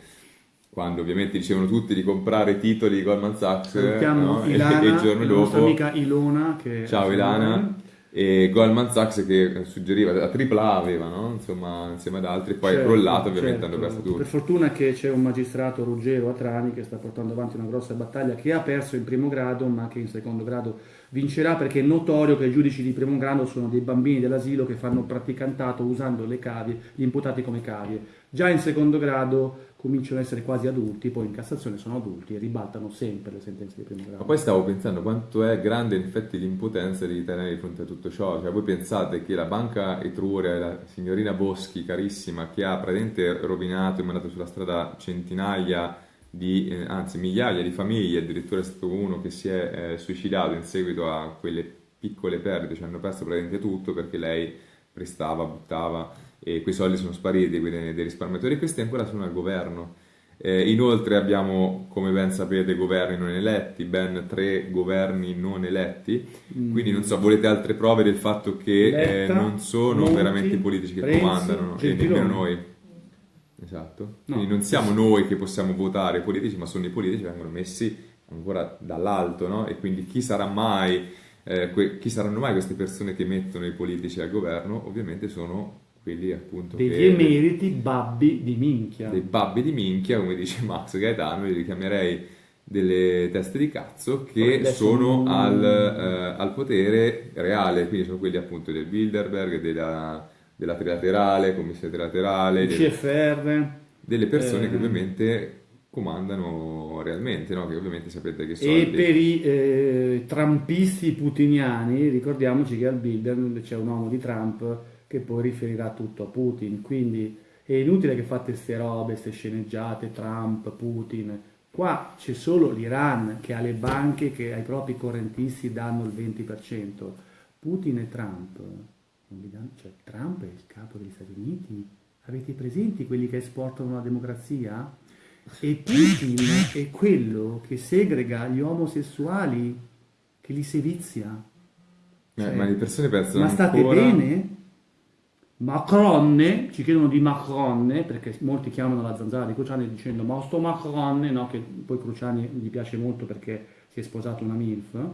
quando ovviamente dicevano tutti di comprare titoli di Goldman Sachs no? Ilana, e il giorno dopo amica Ilona. Che Ciao Ilana. E Goldman Sachs che suggeriva la tripla A aveva, no? Insomma, insieme ad altri, poi è Certo, crollato, ovviamente certo. hanno perso tutti. Per fortuna che c'è un magistrato Ruggero Atrani che sta portando avanti una grossa battaglia che ha perso in primo grado ma che in secondo grado vincerà perché è notorio che i giudici di primo grado sono dei bambini dell'asilo che fanno praticantato usando le cavie, gli imputati come cavie. Già in secondo grado cominciano ad essere quasi adulti, poi in Cassazione sono adulti e ribaltano sempre le sentenze di primo grado. Ma poi stavo pensando quanto è grande in effetti l'impotenza degli italiani di fronte a tutto ciò. Cioè, voi pensate che la banca Etruria, la signorina Boschi, carissima, che ha praticamente rovinato e mandato sulla strada centinaia di, eh, anzi migliaia di famiglie, addirittura è stato uno che si è eh, suicidato in seguito a quelle piccole perdite, cioè hanno perso praticamente tutto perché lei prestava, buttava e quei soldi sono spariti quindi dei risparmiatori e questi ancora sono al governo. Eh, inoltre abbiamo, come ben sapete, governi non eletti, ben tre governi non eletti, quindi non so, volete altre prove del fatto che eh, Letta, non sono Monti, veramente i politici che Renzi, comandano e Gentiloni. nemmeno noi. Esatto. No. Quindi non siamo noi che possiamo votare i politici, ma sono i politici che vengono messi ancora dall'alto, no? E quindi chi sarà mai, eh, que- chi saranno mai queste persone che mettono i politici al governo? Ovviamente sono quelli appunto degli che, emeriti babbi di minchia. dei babbi di minchia, come dice Max Gaetano, li richiamerei delle teste di cazzo che sono non- al, eh, al potere reale, quindi sono quelli appunto del Bilderberg, della, della trilaterale, commissione trilaterale, il del- CFR delle persone Eh. che ovviamente comandano realmente, no? che ovviamente sapete che e soldi... per i eh, trampisti putiniani ricordiamoci che al Bilderberg c'è un uomo di Trump che poi riferirà tutto a Putin quindi è inutile che fate ste robe, ste sceneggiate Trump, Putin qua c'è solo l'Iran che ha le banche che ai propri correntisti danno il 20% Putin e Trump cioè Trump è il capo degli Stati Uniti avete presenti quelli che esportano la democrazia? E Putin è quello che segrega gli omosessuali, che li sevizia. Eh, Cioè, ma le persone pensano Ma state ancora... bene? Macron, ci chiedono di Macron, perché molti chiamano la zanzara di Cruciani dicendo ma sto Macron, no, che poi Cruciani gli piace molto perché si è sposato una MILF.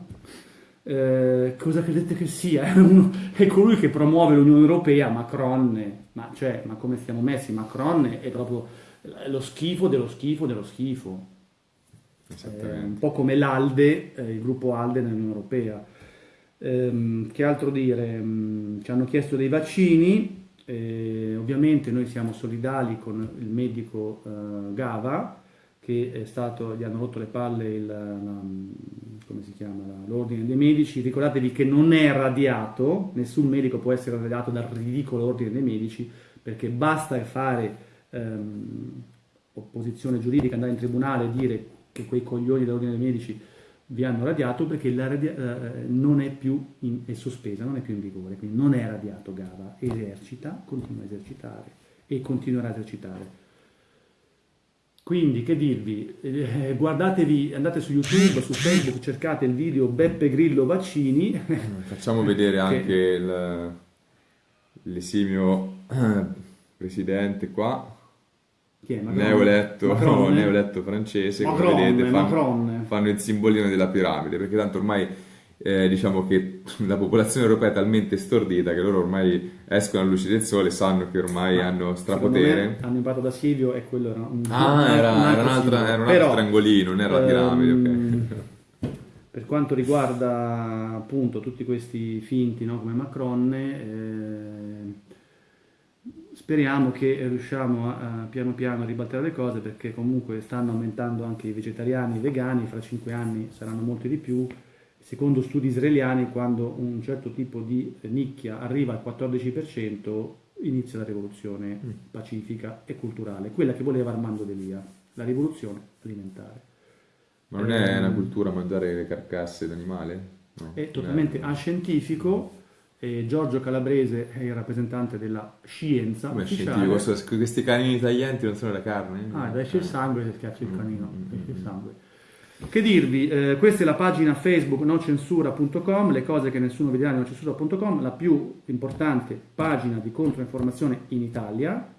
Eh, cosa credete che sia? È, uno- è colui che promuove l'Unione Europea, Macron, ma, cioè, ma come stiamo messi? Macron è proprio lo schifo dello schifo dello schifo. Eh, un po' come l'Alde, eh, il gruppo Alde nell'Unione Europea. Ehm, che altro dire? Mm, ci hanno chiesto dei vaccini, eh, ovviamente noi siamo solidali con il medico eh, Gava, che è stato, gli hanno rotto le palle il, la- come si chiama, l'ordine dei medici. Ricordatevi che non è radiato, nessun medico può essere radiato dal ridicolo ordine dei medici, perché basta fare ehm, opposizione giuridica, andare in tribunale e dire che quei coglioni dell'ordine dei medici vi hanno radiato perché la radia- eh, non è più in- è sospesa, non è più in vigore, quindi non è radiato Gava, esercita, continua a esercitare e continuerà a esercitare. Quindi che dirvi, Eh, guardatevi, andate su YouTube, su Facebook, cercate il video Beppe Grillo vaccini, Facciamo vedere Che- anche il, l'esimio eh, presidente qua, chi è? Macron? neoeletto, Macron? neoeletto francese, come Macron, vedete fanno, fanno il simbolino della piramide, perché tanto ormai eh, diciamo che la popolazione europea è talmente stordita che loro ormai escono alla luce del sole, sanno che ormai Ma hanno strapotere. me Hanno imparato da Silvio e quello era un, Ah, era, un altro era un'altra- Silvio. era un altro Però, triangolino, non era la piramide, ehm, ok. Per quanto riguarda appunto tutti questi finti no, come Macron, eh, speriamo che riusciamo a, a piano piano a ribaltare le cose perché comunque stanno aumentando anche i vegetariani e i vegani, fra cinque anni saranno molti di più. Secondo studi israeliani, quando un certo tipo di nicchia arriva al 14%, inizia la rivoluzione Mm. pacifica e culturale, quella che voleva Armando Delia, la rivoluzione alimentare. Ma non è una Ehm, cultura mangiare le carcasse d'animale? No, È totalmente non ascientifico. e Giorgio Calabrese è il rappresentante della scienza Come ufficiale. scientifico? So- Questi canini taglienti non sono la carne? Ah, esce il sangue e schiaccia il canino. Mm, esce il sangue. Che dirvi, eh, questa è la pagina Facebook nocensura.com, le cose che nessuno vedrà di nocensura.com, la più importante pagina di controinformazione in Italia.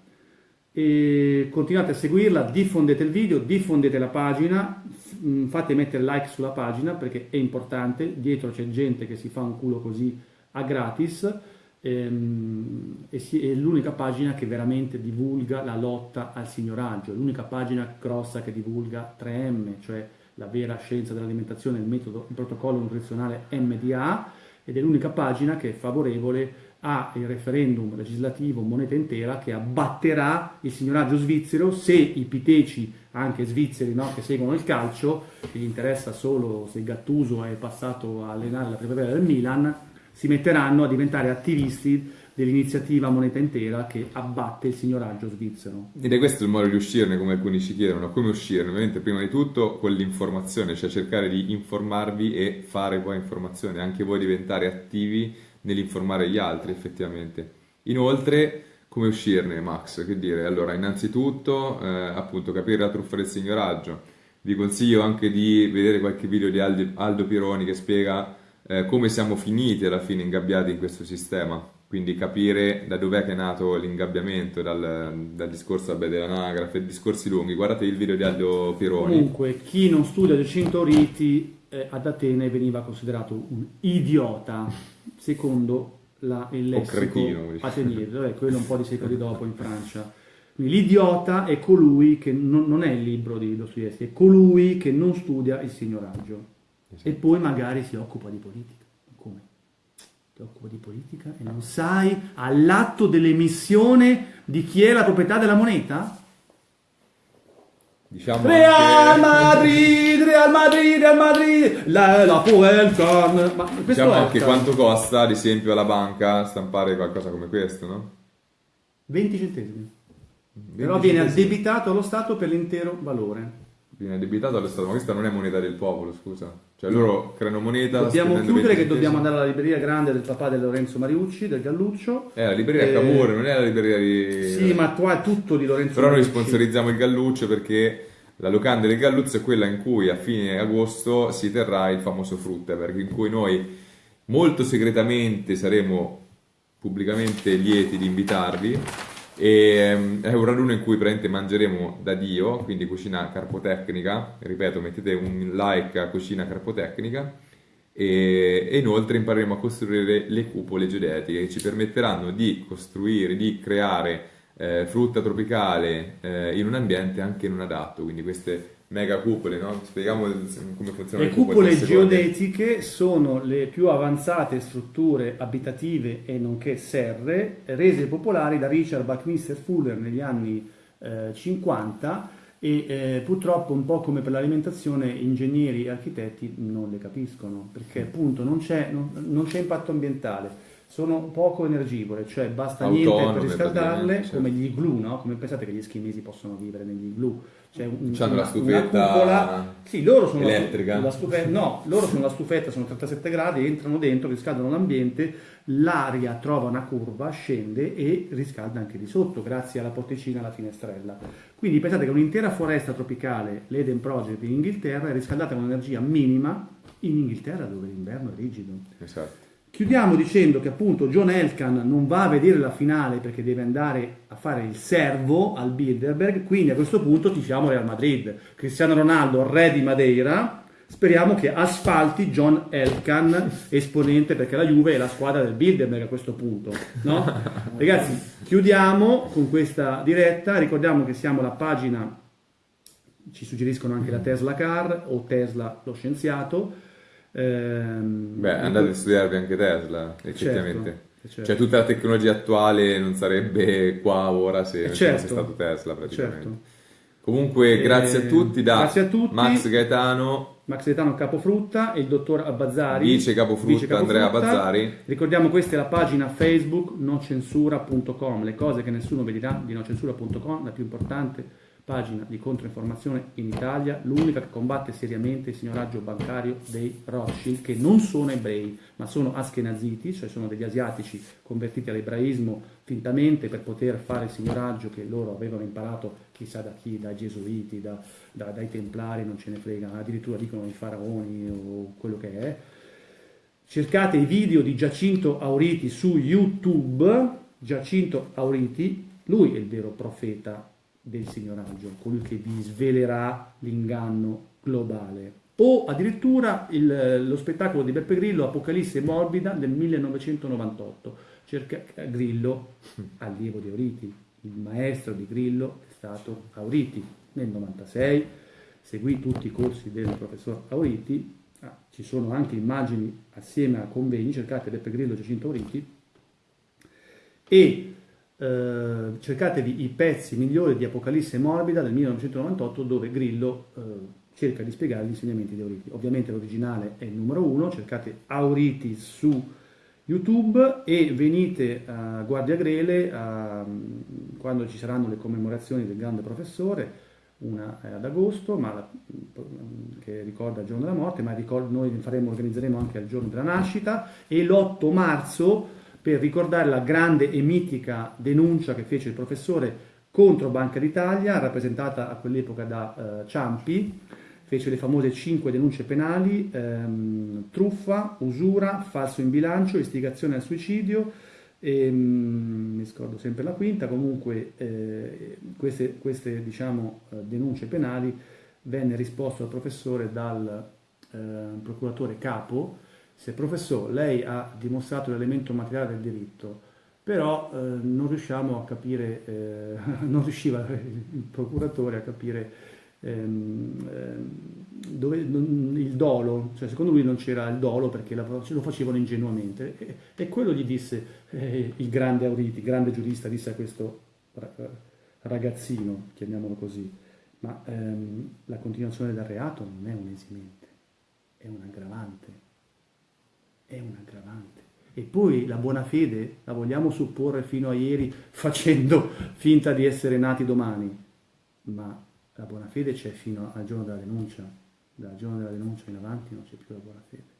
E continuate a seguirla, diffondete il video, diffondete la pagina, mh, fate mettere like sulla pagina perché è importante, dietro c'è gente che si fa un culo così a gratis ehm, e è l'unica pagina che veramente divulga la lotta al signoraggio, l'unica pagina grossa che divulga 3M, cioè la vera scienza dell'alimentazione, il metodo, il protocollo nutrizionale MDA ed è l'unica pagina che è favorevole al referendum legislativo moneta intera che abbatterà il signoraggio svizzero se i piteci anche svizzeri no, che seguono il calcio che gli interessa solo se Gattuso è passato a allenare la primavera del Milan si metteranno a diventare attivisti dell'iniziativa moneta intera che abbatte il signoraggio svizzero Ed è questo il modo di uscirne, come alcuni ci chiedono. Come uscirne? Ovviamente, prima di tutto con l'informazione, cioè cercare di informarvi e fare poi informazione, anche voi diventare attivi nell'informare gli altri, effettivamente. Inoltre, come uscirne, Max? Che dire? Allora, innanzitutto, eh, appunto, capire la truffa del signoraggio. Vi consiglio anche di vedere qualche video di Aldo, Pironi che spiega eh, come siamo finiti alla fine ingabbiati in questo sistema. Quindi capire da dov'è che è nato l'ingabbiamento dal, dal discorso vabbè, dell'anagrafe, discorsi lunghi. Guardate il video di Aldo Pironi. Comunque, chi non studia Giacinto Riti eh, ad Atene veniva considerato un idiota, secondo la, il lessico ateniese, quello un po' di secoli dopo in Francia. L'idiota è colui che non, non è il libro di Dostoevsky, è colui che non studia il signoraggio esatto. e poi magari si occupa di politica. Ti occupa di politica e non sai all'atto dell'emissione di chi è la proprietà della moneta? Diciamo Real anche... Madrid, Real Madrid, Real Madrid, la, la Puelcan. Ma diciamo anche quanto costa, ad esempio, alla banca stampare qualcosa come questo, no? 20 centesimi. 20 Però viene addebitato allo Stato per l'intero valore. Viene addebitato allo Stato, ma questa non è moneta del popolo, scusa. Cioè loro creano moneta. Dobbiamo chiudere che dobbiamo andare alla libreria grande del papà di Lorenzo Mariucci, del Galluccio. È la libreria e... Cavour, non è la libreria di... Sì, ma qua è tutto di Lorenzo Però Mariucci. noi sponsorizziamo il Galluccio perché la locanda del Galluzzo è quella in cui a fine agosto si terrà il famoso Fruttaberg, in cui noi molto segretamente saremo pubblicamente lieti di invitarvi e, um, è un raduno in cui praticamente mangeremo da Dio, quindi cucina carpotecnica, ripeto mettete un like a cucina carpotecnica. E, e inoltre impareremo a costruire le cupole geodetiche che ci permetteranno di costruire, di creare eh, frutta tropicale eh, in un ambiente anche non adatto, quindi queste mega cupole, no? Spieghiamo come funzionano le, le cupole. Le cupole geodetiche sono le più avanzate strutture abitative e nonché serre rese popolari da Richard Buckminster Fuller negli anni eh, 50 e eh, purtroppo un po' come per l'alimentazione ingegneri e architetti non le capiscono perché appunto non c'è, non, non c'è impatto ambientale sono poco energivore, cioè basta Autonome, niente per riscaldarle, certo. come gli igloo, no? Come pensate che gli eschimesi possono vivere negli igloo? C'è un, una, la stufetta cupola, sì, loro sono elettrica. La, la stufetta, no, loro sono la stufetta, sono 37 gradi, entrano dentro, riscaldano l'ambiente, l'aria trova una curva, scende e riscalda anche di sotto, grazie alla porticina alla finestrella. Quindi pensate che un'intera foresta tropicale, l'Eden Project in Inghilterra, è riscaldata con energia minima in Inghilterra dove l'inverno è rigido. Esatto. Chiudiamo dicendo che appunto John Elkan non va a vedere la finale perché deve andare a fare il servo al Bilderberg, quindi a questo punto tifiamo Real Madrid. Cristiano Ronaldo, re di Madeira, speriamo che asfalti John Elkan, esponente perché la Juve è la squadra del Bilderberg a questo punto. No? Ragazzi, chiudiamo con questa diretta, ricordiamo che siamo alla pagina, ci suggeriscono anche la Tesla Car o Tesla lo scienziato, Ehm, Beh, andate a studiarvi anche Tesla, effettivamente. Certo, certo. Cioè tutta la tecnologia attuale non sarebbe qua ora se non certo, fosse stato Tesla praticamente. Certo. Comunque grazie a tutti da a tutti. Max Gaetano. Max Gaetano Capofrutta e il dottor Abbazzari. Vice Capofrutta, Vice Capofrutta. Andrea Abbazzari. Ricordiamo questa è la pagina Facebook nocensura.com, le cose che nessuno vedrà di nocensura.com, la più importante pagina di controinformazione in Italia, l'unica che combatte seriamente il signoraggio bancario dei Rothschild, che non sono ebrei, ma sono askenaziti, cioè sono degli asiatici convertiti all'ebraismo fintamente per poter fare il signoraggio che loro avevano imparato chissà da chi, dai gesuiti, da, da, dai templari, non ce ne frega, addirittura dicono i faraoni o quello che è. Cercate i video di Giacinto Auriti su YouTube, Giacinto Auriti, lui è il vero profeta del signoraggio, colui che vi svelerà l'inganno globale. O addirittura il, lo spettacolo di Beppe Grillo, Apocalisse morbida, del 1998. Cerca, Grillo, allievo di Auriti, il maestro di Grillo è stato Auriti. Nel 96 seguì tutti i corsi del professor Auriti, ah, ci sono anche immagini assieme a convegni, cercate Beppe Grillo Giacinto Auriti, e eh, cercatevi i pezzi migliori di Apocalisse Morbida del 1998 dove Grillo eh, cerca di spiegare gli insegnamenti di Auriti. Ovviamente l'originale è il numero uno, cercate Auriti su YouTube e venite a Guardia Grele a, quando ci saranno le commemorazioni del grande professore, una è ad agosto ma, che ricorda il giorno della morte, ma ricordo, noi faremo, organizzeremo anche il giorno della nascita e l'8 marzo per ricordare la grande e mitica denuncia che fece il professore contro Banca d'Italia, rappresentata a quell'epoca da eh, Ciampi, fece le famose cinque denunce penali, ehm, truffa, usura, falso in bilancio, istigazione al suicidio, E, mm, mi scordo sempre la quinta, comunque eh, queste, queste diciamo, eh, denunce penali venne risposto al professore dal eh, procuratore capo, se professore lei ha dimostrato l'elemento materiale del diritto, però eh, non riusciamo a capire, eh, non riusciva il procuratore a capire ehm, ehm, dove, il dolo, cioè secondo lui non c'era il dolo perché lo facevano ingenuamente. E, e quello gli disse eh, il grande Auriti, grande giurista, disse a questo ragazzino, chiamiamolo così, ma ehm, la continuazione del reato non è un esimente, è un aggravante, è un aggravante. E poi la buona fede la vogliamo supporre fino a ieri facendo finta di essere nati domani, ma la buona fede c'è fino al giorno della denuncia, dal giorno della denuncia in avanti non c'è più la buona fede.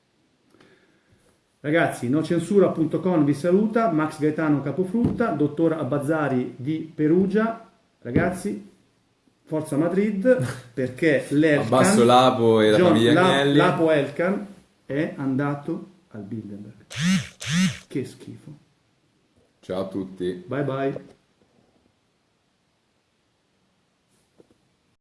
Ragazzi, nocensura.com vi saluta, Max Gaetano Capofrutta, dottor Abbazzari di Perugia. Ragazzi, Forza Madrid, perché l'Elkan... Abbasso Lapo e la John, famiglia Agnelli. Lapo Elkan è andato al Bilderberg. Che schifo. Ciao a tutti. Bye bye.